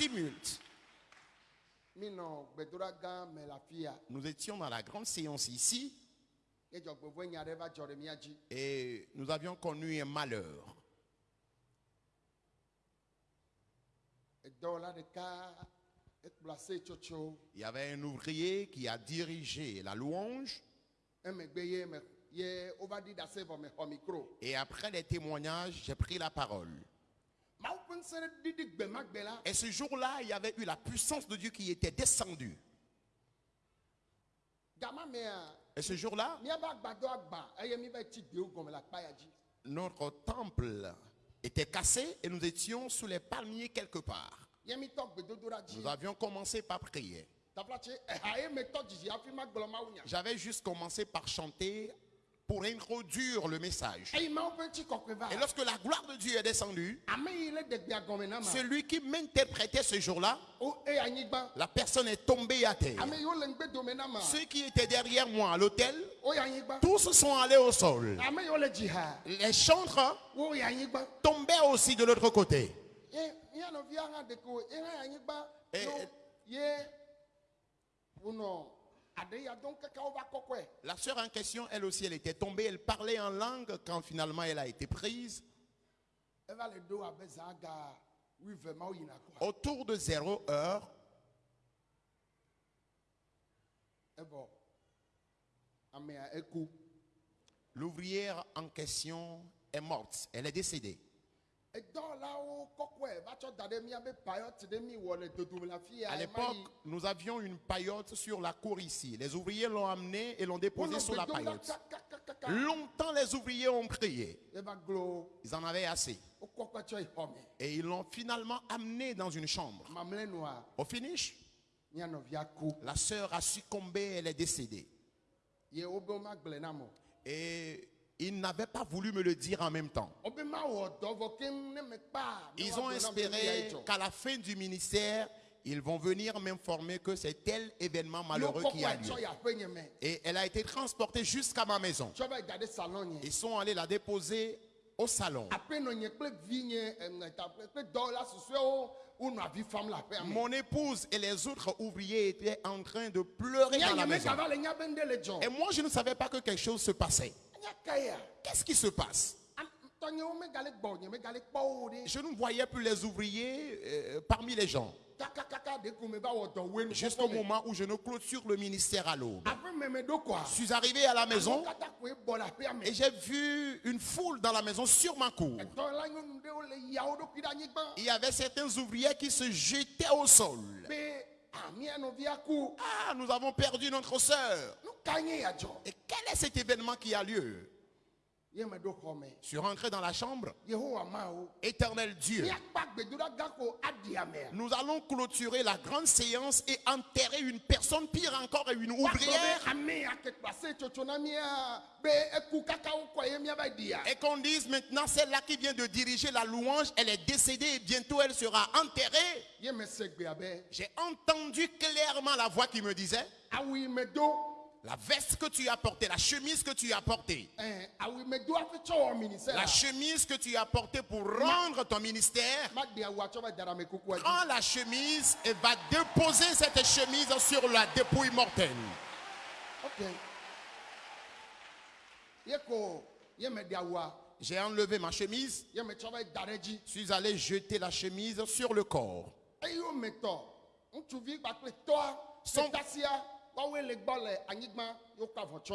tumulte. Nous étions dans la grande séance ici et nous avions connu un malheur. tsotso Il y avait un ouvrier qui a dirigé la louange mikro et après les témoignages, j'ai pris la parole. Et ce jour-là, il y avait eu la puissance de Dieu qui était descendue. Et ce jour-là, notre temple était cassé et nous étions sous les palmiers quelque part. Nous avions commencé par prier. nya J'avais juste commencé par chanter pour introduire le message. Et lorsque la gloire de Dieu est descendue, celui qui m'interprétait ce jour-là, o eye anyigba la personne est tombée à terre. Ceux qui étaient derrière moi à l'hôtel, o ye anyigba tous sont allés au sol. Les chantres ye anyigba tombaient aussi de l'autre côté. ye Eh, eh. La sœur en question, elle aussi, elle était tombée. Elle parlait en langue quand finalement elle a été prise. Autour de zéro heure, amea eku l'ouvrière en question est morte. Elle est décédée. À l'époque, nous avions une paillote sur la cour ici. Les ouvriers l'ont amenée et l'ont déposée sur la paillote. Longtemps, les ouvriers ont prié. eva glo Ils en avaient assez. Et ils l'ont finalement amené dans une chambre. Au finish, la sœur a succombé, elle est décédée. Et ils n'avaient pas voulu me le dire en même temps. Ils ont espéré qu'à la fin du ministère, ils vont venir m'informer que c'est tel événement malheureux qui a lieu. Et elle a été transportée jusqu'à ma maison. Ils sont allés la déposer au salon. Mon épouse et les autres ouvriers étaient en train de pleurer dans la maison. Et moi, je ne savais pas que quelque chose se passait. Qu'est-ce qui se passe? Je ne voyais plus les ouvriers euh, parmi les gens. Jusqu'au moment où je ne clôture le ministère à l'aube. Je suis arrivé à la maison et j'ai vu une foule dans la maison sur ma cour. Il y avait certains ouvriers qui se jetaient au sol. ah, Ah, nous avons perdu notre sœur. Et quel est cet événement qui a lieu? Je suis rentré dans la chambre. Éternel Dieu, nous allons clôturer la grande séance et enterrer une personne, pire encore, une ouvrière. ɖia Et qu'on dise maintenant, celle-là qui vient de diriger la louange, elle est décédée et bientôt elle sera enterrée. J'ai entendu clairement la voix qui me disait, yi me do la veste que tu as portée, la chemise que tu as portée, ministère la chemise que tu as portée pour rendre ton ministère, prends la chemise et va déposer cette chemise sur la dépouille mortelle. ok. J'ai enlevé ma chemise, ɖe dzi suis allé jeter la chemise sur le corps. Son-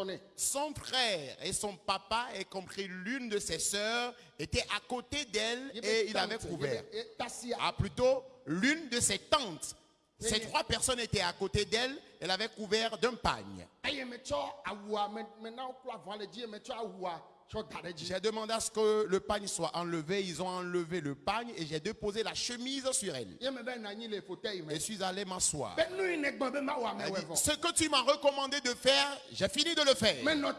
nɛ Son frère et son papa, y compris l'une de ses sœurs, étaient à côté d'elle et il avait couvert. Ah, plutôt, l'une de ses tantes. Ces trois personnes étaient à côté d'elle. Elle avait couvert d'un pagne. J'ai demandé à ce que le pagne soit enlevé. Ils ont enlevé le pagne et j'ai déposé la chemise sur elle. Et suis allé m'asseoir. be nu yi ne gbɔ be mawɔ ame Elle wɔ dit, vɔ Ce que tu m'as recommandé de faire, j'ai fini de le faire. Maintenant,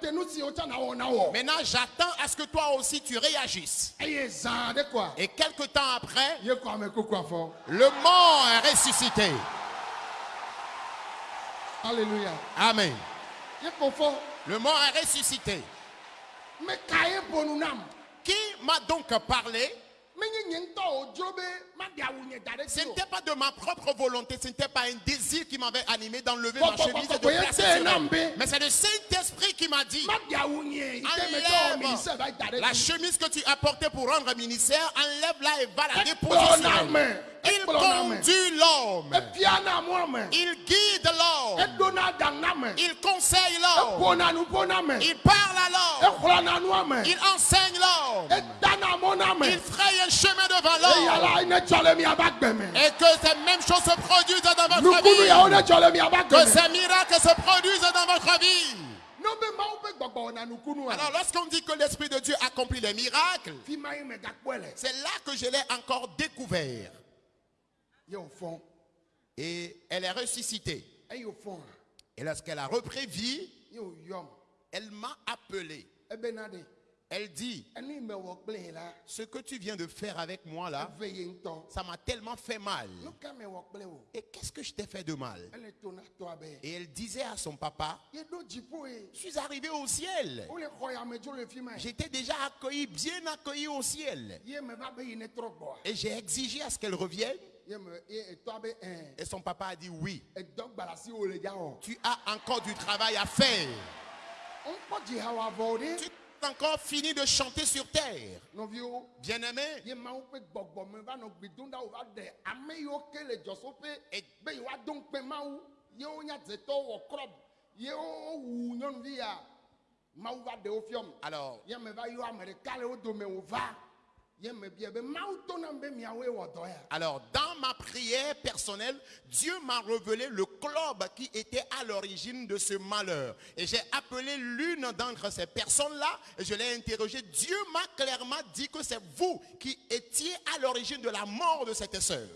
j'attends à ce que toi aussi tu réagisses. Et quelque temps après, le mort est ressuscité. alléluia Amen. Le mort est ressuscité. me ka ye bonu nam Qui m'a donc parlé? Ce n'était pas de ma propre volonté, ce n'était pas un désir qui m'avait animé d'enlever ma chemise et de placer. Mais c'est le Saint-Esprit qui m'a dit enlève la chemise que tu as portée pour rendre ministère, enlève-la et va la déposer conduit l'homme, il guide l'homme, il conseille l'homme, il parle à l'homme, il enseigne l'homme, il fraye un chemin devant l'homme. Et que ces mêmes choses se produisent dans votre vie. Que ces miracles se produisent dans votre vie. Alors lorsqu'on dit que l'Esprit de Dieu accomplit les miracles, c'est là que je l'ai encore découvert. Et elle est ressuscitée. Et lorsqu'elle a repris vie, elle m'a appelé. de Elle dit, la ce que tu viens de faire avec moi là, ça m'a tellement fait mal. nu ka me wɔ kple o Et qu'est-ce que je t'ai fait de mal? Ele to na tɔa be Et elle disait à son papa, ye je suis arrivé au ciel. ye J'étais déjà accueilli, bien accueilli au ciel. Et j'ai exigé à ce qu'elle revienne. Ye me ye etɔa be ɛn Et son papa a dit oui. wɔ Tu as encore du travail à faire. de Tu n'as encore fini de chanter sur terre. nɔviwo Bien-aimé, alors, alors, dans ma prière personnelle, Dieu m'a révélé le club qui était à l'origine de ce malheur. Et j'ai appelé l'une d'entre ces personnes-là et je l'ai interrogé. Dieu m'a clairement dit que c'est vous qui étiez à l'origine de la mort de cette sœur.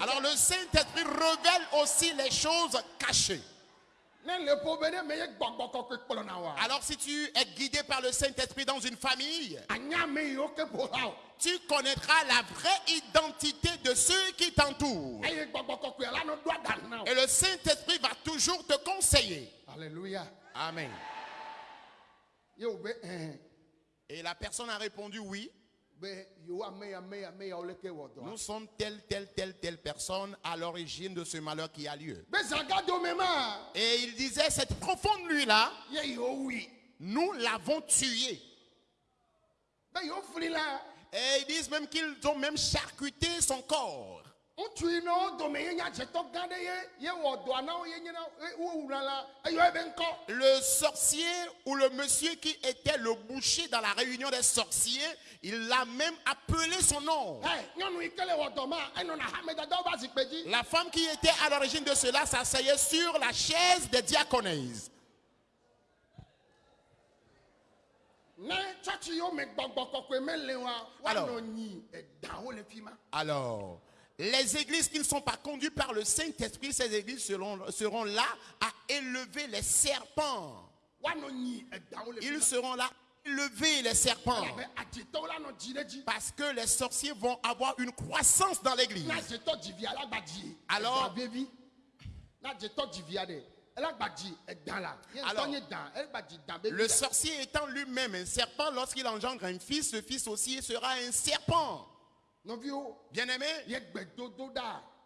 Alors le Saint-Esprit révèle aussi les choses cachées. Alors si tu es guidé par le Saint-Esprit dans une famille, tu connaîtras la vraie identité de ceux qui t'entourent. Et le Saint-Esprit va toujours te conseiller. alléluia Amen. Et la personne a répondu oui. Nous sommes telle, telle, telle, telle personne à l'origine de ce malheur qui a lieu. Et il disait, cette profonde nuit-là, nous l'avons tué. Et ils disent même qu'ils ont même charcuté son corps. Ŋutsu yi nɔ wo dome ye nya dzetɔ gã ɖe ye ye wɔ dɔa na wo ye nye na ye wo wuna la eyɔ ebe ŋkɔ Le sorcier ou le monsieur qui était le boucher dans la réunion des sorciers, il l'a même appelé son nom. ɛ nyɔnu yi ke le wɔ dɔ ma enɔna hamedadawo ba zikpe dzi La femme qui était à l'origine de cela s'asseyait sur la chaise des diaconesses. Alors. Alors, les églises qui ne sont pas conduites par le Saint-Esprit, ces églises seront, seront là à élever les serpents. Ils seront là à élever les serpents. ɖe dzi Parce que les sorciers vont avoir une croissance dans l'église. Alors- Le sorcier étant lui-même un serpent, lorsqu'il engendre un fils, ce fils aussi sera un serpent. Bien-aimé,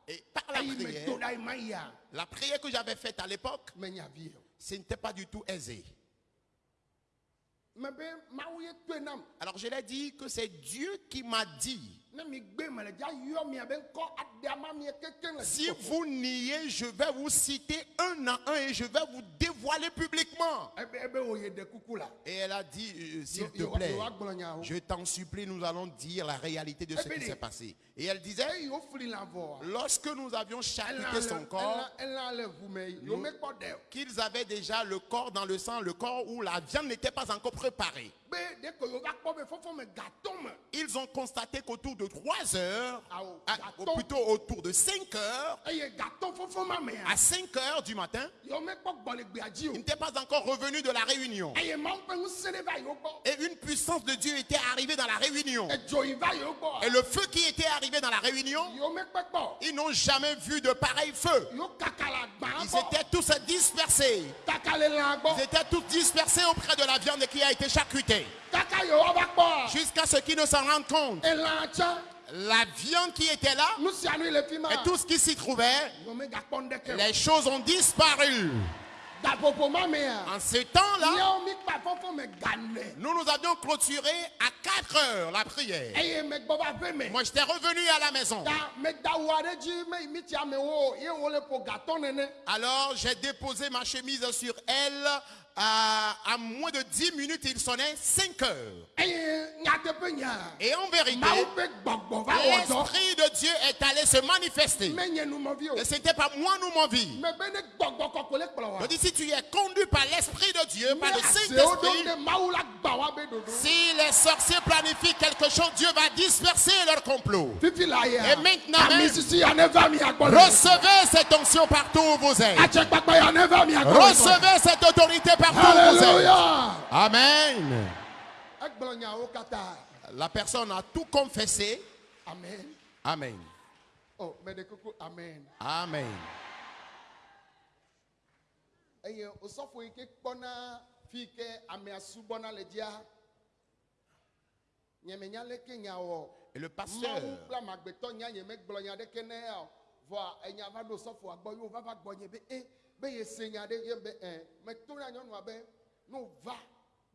et par la do prière, la prière que j'avais faite à l'époque, o ce n'était pas du tout aisé. me be mawu ye toe nam Alors je l'ai dit que c'est Dieu qui m'a dit, si vous niez, je vais vous citer un à un et je vais vous dévoiler publiquement. wo ye ɖe kuku la Et elle a dit, euh, s'il Yo- te plaît, nyawo. je t'en supplie, nous allons dire la réalité de ce Eh qui bien, s'est passé. Et elle disait, lorsque nous avions le son corps, qu'ils avaient déjà le corps dans le sang, le corps où la viande n'était pas encore préparée. Ils ont constaté qu'autour de 3 heures, Ah, oh, à- ou plutôt autour de 5 heures, mea à 5 heures du matin, ils n'étaient pas encore revenus de la réunion. yewo gbɔ Et une puissance de Dieu était arrivée dans la réunion. va yewo Et le feu qui était arrivé dans la réunion, ils n'ont jamais vu de pareil feu. Ils étaient tous dispersés. Ils étaient tous dispersés auprès de la viande qui a été charcutée. Jusqu'à ce qu'ils ne s'en rendent compte. La viande qui était là et tout ce qui s'y trouvait, les choses ont disparu. En ce temps-là, nous nous avions clôturé à 4 heures la prière. ƒe me Moi, j'étais revenu à la maison. Alors, j'ai déposé ma chemise sur elle. À, à moins de 10 minutes, il sonnait 5 heures. Et en vérité, dɔ l'Esprit de Dieu est allé se manifester. Et ce n'était pas moi, nous, mon vie. me be ne gbɔgbɔ kɔkɔ le kplɔ wa Je dis, si tu es conduit par l'Esprit de Dieu, par le ɖo Saint-Esprit, ne mawu la gba wa be dodo si les sorciers planifient quelque chose, Dieu va disperser leur complot. Et maintenant même, le recevez cette onction partout où vous êtes. le Recevez cette autorité partout où vous êtes. alléluia Amen. La personne a tout confessé. amen. Amen. oh me de kuku amen. Amen. le Et le mawu pasteur, va va va be e be ye se nya ɖe ye be ɛ meto na nyɔnua be ne wòva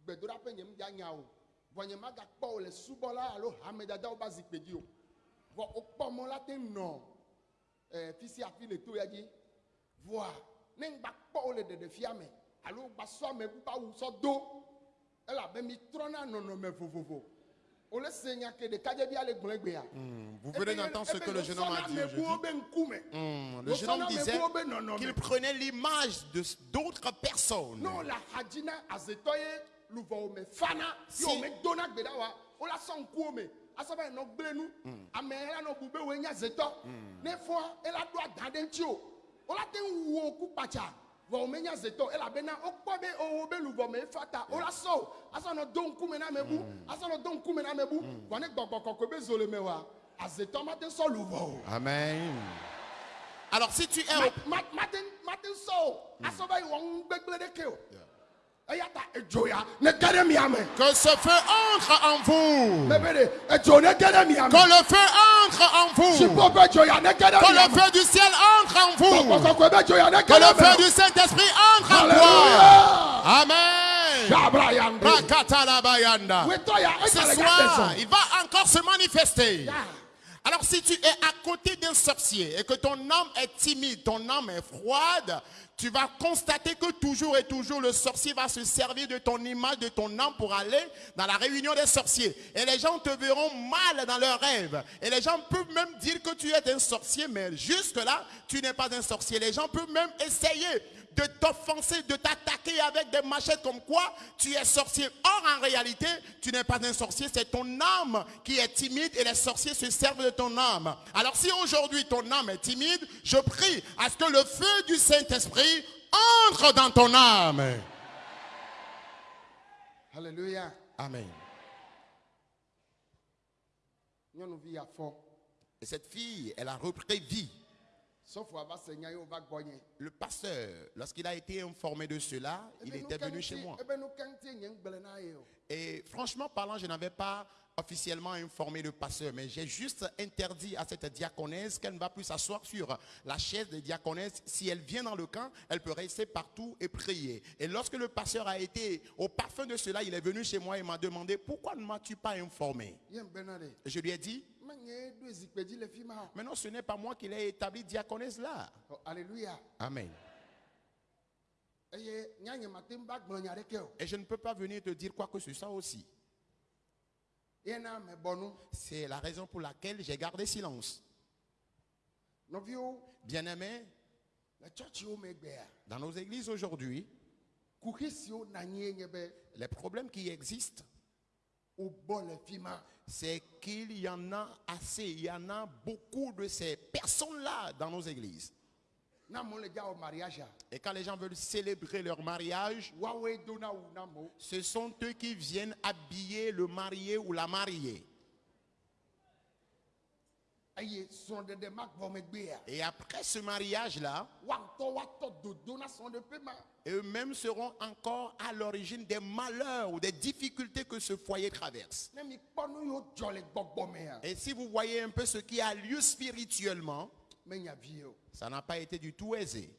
gbedoɖaƒe nye mdia nya o vɔ nye magakpɔ o le subɔla alo hamedadawo ba zikpe dzi o vɔ wokpɔ mɔ la te nɔ ɛ fi sia fi le to ya dzi vɔa ne ŋgba kpɔ o le ɖeɖefia me alo gba sɔ ame ƒe awu sɔ do elabe mi trɔna nɔnɔme vovovo vous venez d'entendre ce que le jeune homme a dit aujourd'hui. Hmm, Le jeune homme disait qu'il prenait l'image d'autres personnes. Si- wo me dona gbe ɖa wa wola sɔ ŋkuwo me asɔba nɔ gblẽ nu ame la nɔ bu be woe nye azetɔ ne fɔa ela ɖo ada ɖe ŋuti o wola te ŋu wo ku kpatsa vɔ wo menye azetɔ elabena wokpɔ be owo be luvɔ me fa ta wola sɔ o asɔ nɔ do ŋkume na amebu asɔ nɔ do ŋkume na amebu vɔ ne gbɔgbɔ kɔkɔe be zo le me wa. Azetɔ ma te sɔ luvɔ o. Amen. Alors si tu es au- mate sɔ o asɔba yi wɔ ŋu gbegble ɖeke o eya que ce feu entre en vous. Que le feu entre en vous. Que le feu du ciel entre en vous. Que le feu du Saint-Esprit entre en toi. Alléluia Amen. Ce soir, il va encore se manifester. Alors si tu es à côté d'un sorcier et que ton âme est timide, ton âme est froide, tu vas constater que toujours et toujours le sorcier va se servir de ton image, de ton âme pour aller dans la réunion des sorciers. Et les gens te verront mal dans leurs rêves. Et les gens peuvent même dire que tu es un sorcier, mais jusque-là, tu n'es pas un sorcier. Les gens peuvent même essayer de t'offenser, de t'attaquer avec des machettes comme quoi tu es sorcier. Or, en réalité, tu n'es pas un sorcier, c'est ton âme qui est timide et les sorciers se servent de ton âme. Alors, si aujourd'hui ton âme est timide, je prie à ce que le feu du Saint-Esprit entre dans ton âme. Alléluia Amen. Et cette fille, elle a repris vie. Le pasteur, lorsqu'il a été informé de cela, il Ebe nu était venu chez moi. ebe nu keŋti nye ŋgble na ye o Et franchement parlant, je n'avais pas officiellement informé le pasteur, mais j'ai juste interdit à cette diaconesse qu'elle ne va plus s'asseoir sur la chaise des diaconesses. Si elle vient dans le camp, elle peut rester partout et prier. Et lorsque le pasteur a été au parfum de cela, il est venu chez moi et m'a demandé, pourquoi ne m'as-tu pas informé? Je lui ai dit, menye ɖo zikpe dzi le fi ma o mais non, ce n'est pas moi qui l'ai établi diaconesse là. Oh, alléluia Amen. Et je ne peux pas venir te dire quoi que ce soit aussi. C'est la raison pour laquelle j'ai gardé silence. Bien-aimés, dans nos églises aujourd'hui, les problèmes qui existent, c'est qu'il y en a assez, il y en a beaucoup de ces personnes-là dans nos églises. Et quand les gens veulent célébrer leur mariage, ce sont eux qui viennent habiller le marié ou la mariée. Et après ce mariage-là, eux-mêmes seront encore à l'origine des malheurs ou des difficultés que ce foyer traverse. Et si vous voyez un peu ce qui a lieu spirituellement, ça n'a pas été du tout aisé.